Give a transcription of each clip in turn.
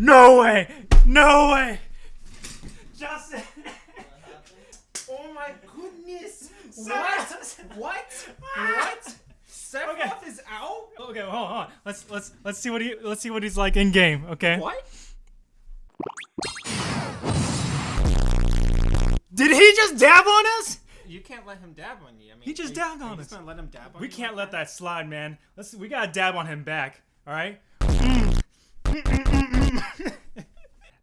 No way! No way! Justin! Oh my goodness! What? What? What? Sephiroth is out? Okay, hold on, hold on. Let's let's let's see what he let's see what he's like in game. Okay. What? Did he just dab on us? You can't let him dab on you. I mean, He just dabbed on us. let him dab on We can't let that slide, man. Let's we gotta dab on him back. All right. Mm.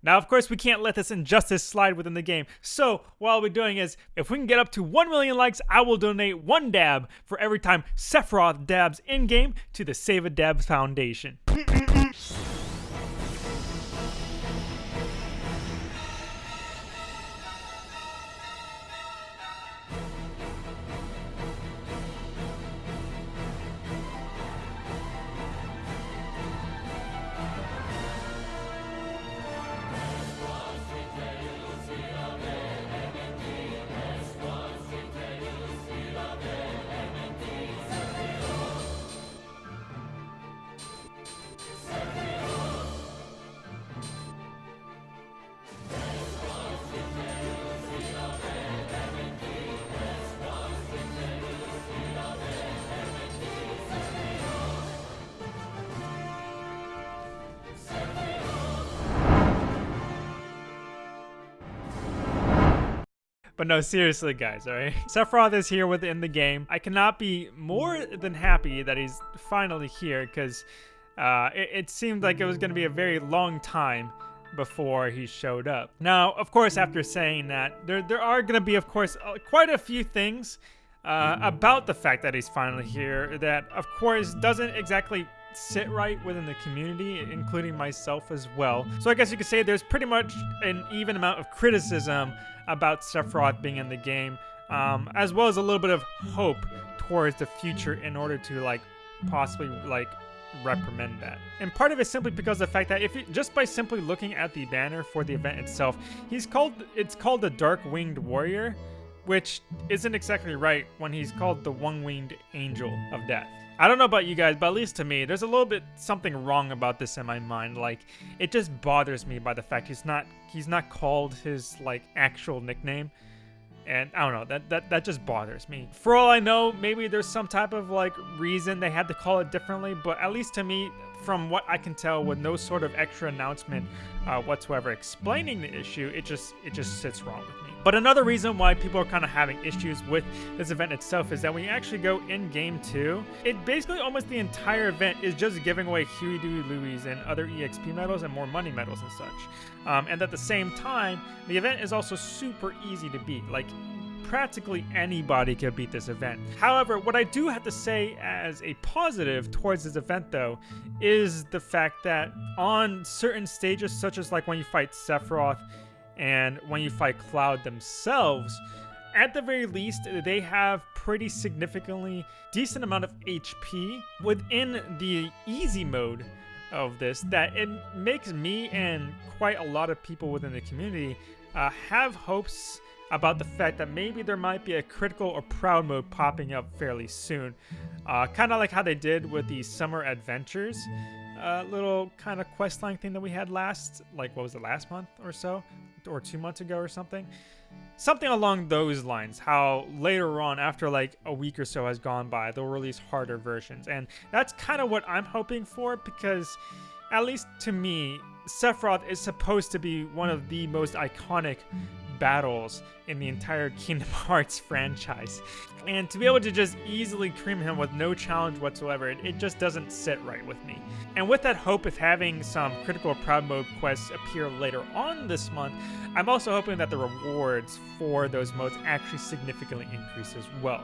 Now, of course, we can't let this injustice slide within the game. So, what be doing is, if we can get up to 1 million likes, I will donate one dab for every time Sephiroth dabs in game to the Save a Dab Foundation. But no, seriously, guys, alright? Sephiroth is here within the game. I cannot be more than happy that he's finally here because uh, it, it seemed like it was going to be a very long time before he showed up. Now, of course, after saying that, there, there are going to be, of course, uh, quite a few things uh, about the fact that he's finally here that, of course, doesn't exactly sit right within the community, including myself as well. So I guess you could say there's pretty much an even amount of criticism about Sephiroth being in the game, um, as well as a little bit of hope towards the future in order to like possibly like reprimand that. And part of it simply because the fact that if you, just by simply looking at the banner for the event itself, he's called it's called the Dark Winged Warrior, which isn't exactly right when he's called the One Winged Angel of Death. I don't know about you guys, but at least to me, there's a little bit something wrong about this in my mind. Like, it just bothers me by the fact he's not he's not called his like actual nickname. And I don't know, that, that that just bothers me. For all I know, maybe there's some type of like reason they had to call it differently, but at least to me, from what I can tell, with no sort of extra announcement uh, whatsoever explaining the issue, it just it just sits wrong with me. But another reason why people are kind of having issues with this event itself is that when you actually go in game two, it basically almost the entire event is just giving away Huey, Dewey, Louie, and other EXP medals and more money medals and such. Um, and at the same time, the event is also super easy to beat. Like practically anybody could beat this event. However, what I do have to say as a positive towards this event though is the fact that on certain stages such as like when you fight Sephiroth and when you fight Cloud themselves, at the very least, they have pretty significantly decent amount of HP within the easy mode of this that it makes me and quite a lot of people within the community uh, have hopes about the fact that maybe there might be a critical or proud mode popping up fairly soon. Uh, kind of like how they did with the Summer Adventures uh, little kind of questline thing that we had last, like what was it, last month or so? Or two months ago or something? Something along those lines, how later on, after like a week or so has gone by, they'll release harder versions. And that's kind of what I'm hoping for because, at least to me, Sephiroth is supposed to be one of the most iconic battles in the entire Kingdom Hearts franchise. And to be able to just easily cream him with no challenge whatsoever, it, it just doesn't sit right with me. And with that hope of having some critical proud mode quests appear later on this month, I'm also hoping that the rewards for those modes actually significantly increase as well.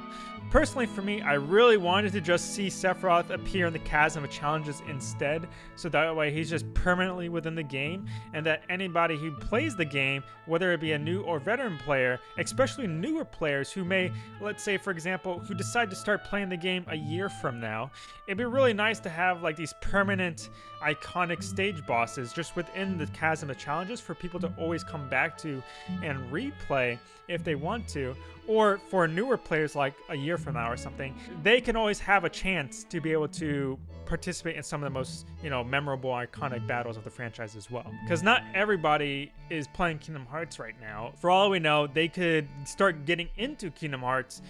Personally, for me, I really wanted to just see Sephiroth appear in the Chasm of Challenges instead, so that way he's just permanently within the game, and that anybody who plays the game, whether it be a new or veteran player, especially newer players who may, let's say, for example, who decide to start playing the game a year from now, it'd be really nice to have like these permanent, iconic stage bosses just within the chasm of challenges for people to always come back to and replay if they want to. Or for newer players, like a year from now or something, they can always have a chance to be able to participate in some of the most, you know, memorable, iconic battles of the franchise as well. Because not everybody is playing Kingdom Hearts right now. For all we know, they could start getting into Kingdom Hearts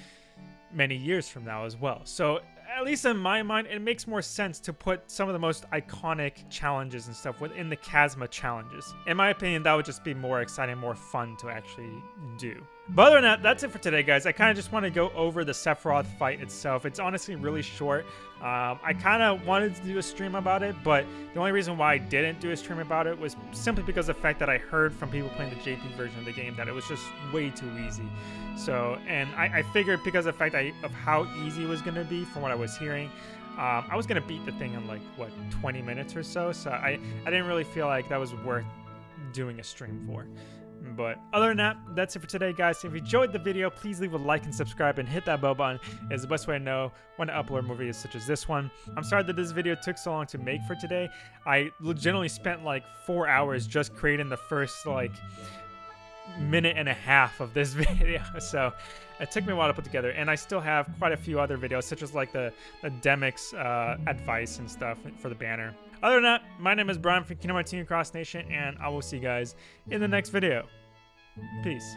many years from now as well. So at least in my mind, it makes more sense to put some of the most iconic challenges and stuff within the Chasm of challenges. In my opinion, that would just be more exciting, more fun to actually do. But other than that, that's it for today, guys. I kind of just want to go over the Sephiroth fight itself. It's honestly really short. Um, I kind of wanted to do a stream about it, but the only reason why I didn't do a stream about it was simply because of the fact that I heard from people playing the JP version of the game that it was just way too easy. So, and I, I figured because of the fact I, of how easy it was going to be from what I was hearing, um, I was going to beat the thing in like, what, 20 minutes or so. So I, I didn't really feel like that was worth doing a stream for. But other than that, that's it for today, guys. If you enjoyed the video, please leave a like and subscribe and hit that bell button. It's the best way to know when to upload more videos such as this one. I'm sorry that this video took so long to make for today. I legitimately spent like four hours just creating the first like minute and a half of this video. So it took me a while to put together. And I still have quite a few other videos, such as like the, the Demyx uh, advice and stuff for the banner. Other than that, my name is Brian from Kingdom Hearts Cross Nation, and I will see you guys in the next video. Peace.